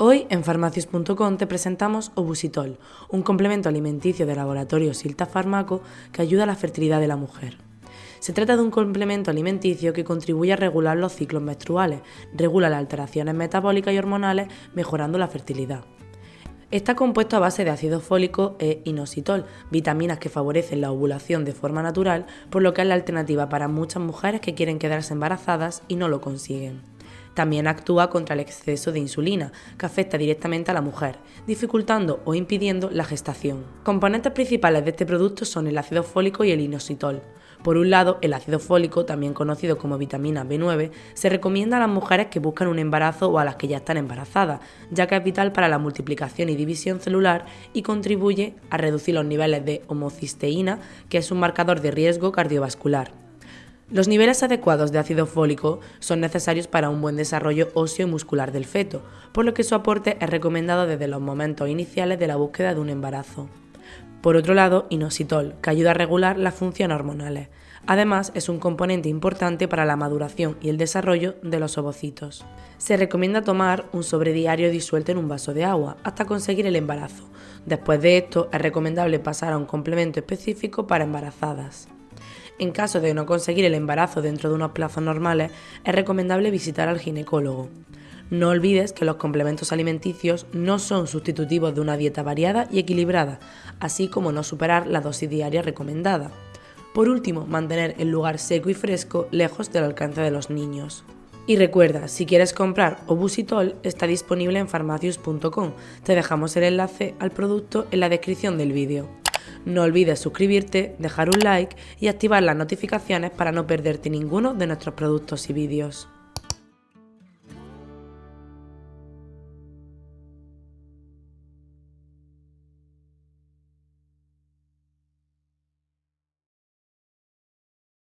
Hoy en farmacias.com te presentamos Obusitol, un complemento alimenticio de laboratorio Silta Farmaco que ayuda a la fertilidad de la mujer. Se trata de un complemento alimenticio que contribuye a regular los ciclos menstruales, regula las alteraciones metabólicas y hormonales, mejorando la fertilidad. Está compuesto a base de ácido fólico e inositol, vitaminas que favorecen la ovulación de forma natural, por lo que es la alternativa para muchas mujeres que quieren quedarse embarazadas y no lo consiguen. También actúa contra el exceso de insulina, que afecta directamente a la mujer, dificultando o impidiendo la gestación. Componentes principales de este producto son el ácido fólico y el inositol. Por un lado, el ácido fólico, también conocido como vitamina B9, se recomienda a las mujeres que buscan un embarazo o a las que ya están embarazadas, ya que es vital para la multiplicación y división celular y contribuye a reducir los niveles de homocisteína, que es un marcador de riesgo cardiovascular. Los niveles adecuados de ácido fólico son necesarios para un buen desarrollo óseo y muscular del feto, por lo que su aporte es recomendado desde los momentos iniciales de la búsqueda de un embarazo. Por otro lado, inositol, que ayuda a regular las funciones hormonales. Además, es un componente importante para la maduración y el desarrollo de los ovocitos. Se recomienda tomar un sobrediario disuelto en un vaso de agua hasta conseguir el embarazo. Después de esto, es recomendable pasar a un complemento específico para embarazadas. En caso de no conseguir el embarazo dentro de unos plazos normales, es recomendable visitar al ginecólogo. No olvides que los complementos alimenticios no son sustitutivos de una dieta variada y equilibrada, así como no superar la dosis diaria recomendada. Por último, mantener el lugar seco y fresco lejos del alcance de los niños. Y recuerda, si quieres comprar Obusitol, está disponible en farmacius.com. Te dejamos el enlace al producto en la descripción del vídeo. No olvides suscribirte, dejar un like y activar las notificaciones para no perderte ninguno de nuestros productos y vídeos.